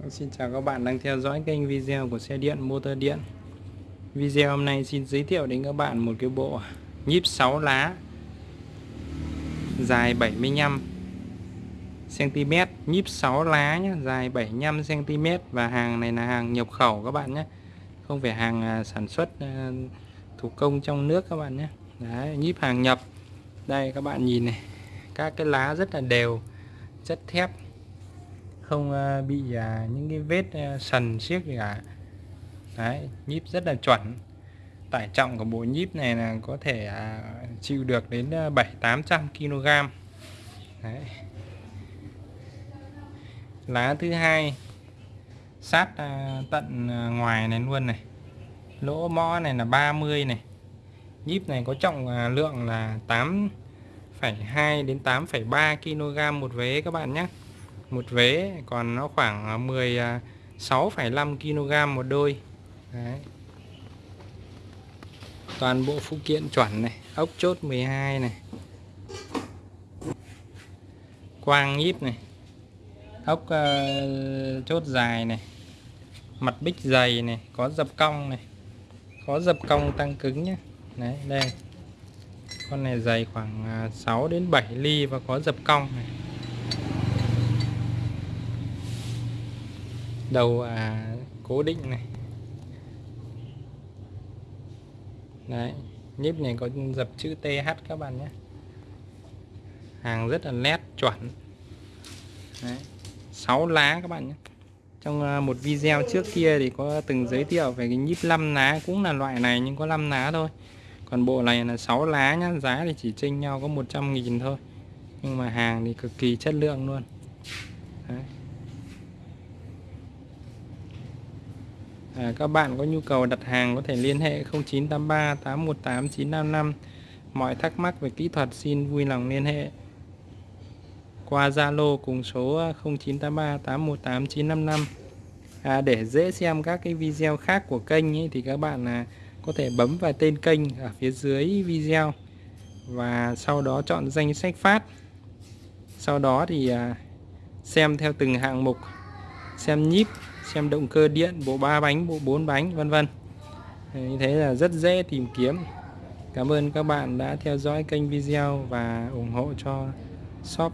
Vâng, xin chào các bạn đang theo dõi kênh video của xe điện motor điện. Video hôm nay xin giới thiệu đến các bạn một cái bộ nhíp 6 lá dài 75 cm nhíp 6 lá nhé dài 75 cm và hàng này là hàng nhập khẩu các bạn nhé không phải hàng à, sản xuất à, thủ công trong nước các bạn nhé Đấy, nhíp hàng nhập. Đây các bạn nhìn này các cái lá rất là đều chất thép không ờ, bị à, những cái vết ờ, sần xiếc gì cả. Đấy nhíp rất là chuẩn. Tải trọng của bộ nhíp này là có thể à, chịu được đến 7 800 kg đấy. lá thứ hai sát ờ, tận ngoài này luôn này. Lỗ mõ này là 30 này. Nhíp này có trọng à, lượng là 8,2 đến 8,3 kg một vế các bạn nhé một vế còn nó khoảng à, 16,5 à, kg một đôi. Đấy. toàn bộ phụ kiện chuẩn này ốc chốt 12 này. Quang nhíp này. Ốc uh, chốt dài này. Mặt bích dày này có dập cong này. Có dập cong tăng cứng nhé đấy đây. Con này dày khoảng 6 đến 7 ly và có dập cong này. Đầu à, cố định này. Đấy nhíp này có dập chữ TH các bạn nhé. Hàng rất là nét chuẩn. Đấy. 6 lá các bạn nhé. Trong à, một video trước kia thì có từng giới thiệu về cái nhíp 5 lá cũng là loại này nhưng có 5 lá thôi. Còn bộ này là 6 lá nhá giá thì chỉ chênh nhau có 100.000 thôi. Nhưng mà hàng thì cực kỳ chất lượng luôn. Đấy. À, các bạn có nhu cầu đặt hàng có thể liên hệ 0983 818 955 mọi thắc mắc về kỹ thuật xin vui lòng liên hệ. Qua Zalo cùng số 0983 818 955 à, để dễ xem các cái video khác của kênh ấy, thì các bạn à, có thể bấm vào tên kênh ở phía dưới video và sau đó chọn danh sách phát. Sau đó thì à, xem theo từng hạng mục. Xem nhíp xem động cơ điện, bộ ba bánh, bộ bốn bánh, vân vân. Như thế là rất dễ tìm kiếm. Cảm ơn các bạn đã theo dõi kênh video và ủng hộ cho shop.